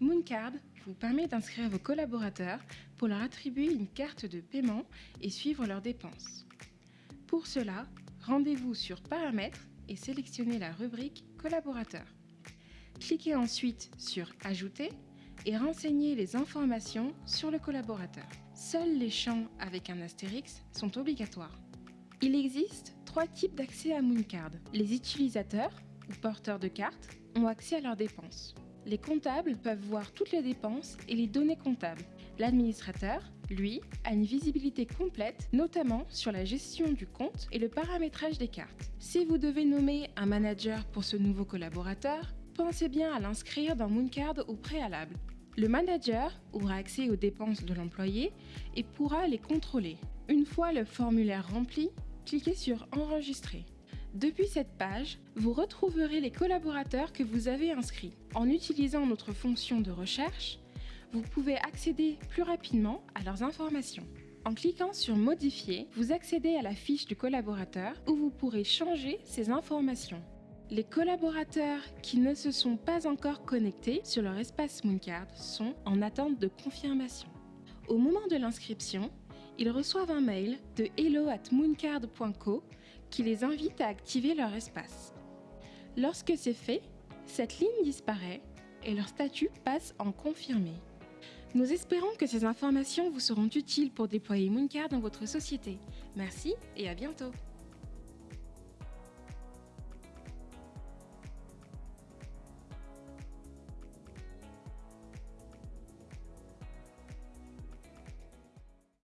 Mooncard vous permet d'inscrire vos collaborateurs pour leur attribuer une carte de paiement et suivre leurs dépenses. Pour cela, rendez-vous sur Paramètres et sélectionnez la rubrique Collaborateurs. Cliquez ensuite sur Ajouter et renseignez les informations sur le collaborateur. Seuls les champs avec un astérix sont obligatoires. Il existe trois types d'accès à Mooncard. Les utilisateurs, ou porteurs de cartes, ont accès à leurs dépenses. Les comptables peuvent voir toutes les dépenses et les données comptables. L'administrateur, lui, a une visibilité complète, notamment sur la gestion du compte et le paramétrage des cartes. Si vous devez nommer un manager pour ce nouveau collaborateur, pensez bien à l'inscrire dans Mooncard au préalable. Le manager aura accès aux dépenses de l'employé et pourra les contrôler. Une fois le formulaire rempli, cliquez sur Enregistrer. Depuis cette page, vous retrouverez les collaborateurs que vous avez inscrits. En utilisant notre fonction de recherche, vous pouvez accéder plus rapidement à leurs informations. En cliquant sur Modifier, vous accédez à la fiche du collaborateur où vous pourrez changer ces informations. Les collaborateurs qui ne se sont pas encore connectés sur leur espace Mooncard sont en attente de confirmation. Au moment de l'inscription, ils reçoivent un mail de hello@mooncard.co qui les invite à activer leur espace. Lorsque c'est fait, cette ligne disparaît et leur statut passe en confirmé. Nous espérons que ces informations vous seront utiles pour déployer Mooncard dans votre société. Merci et à bientôt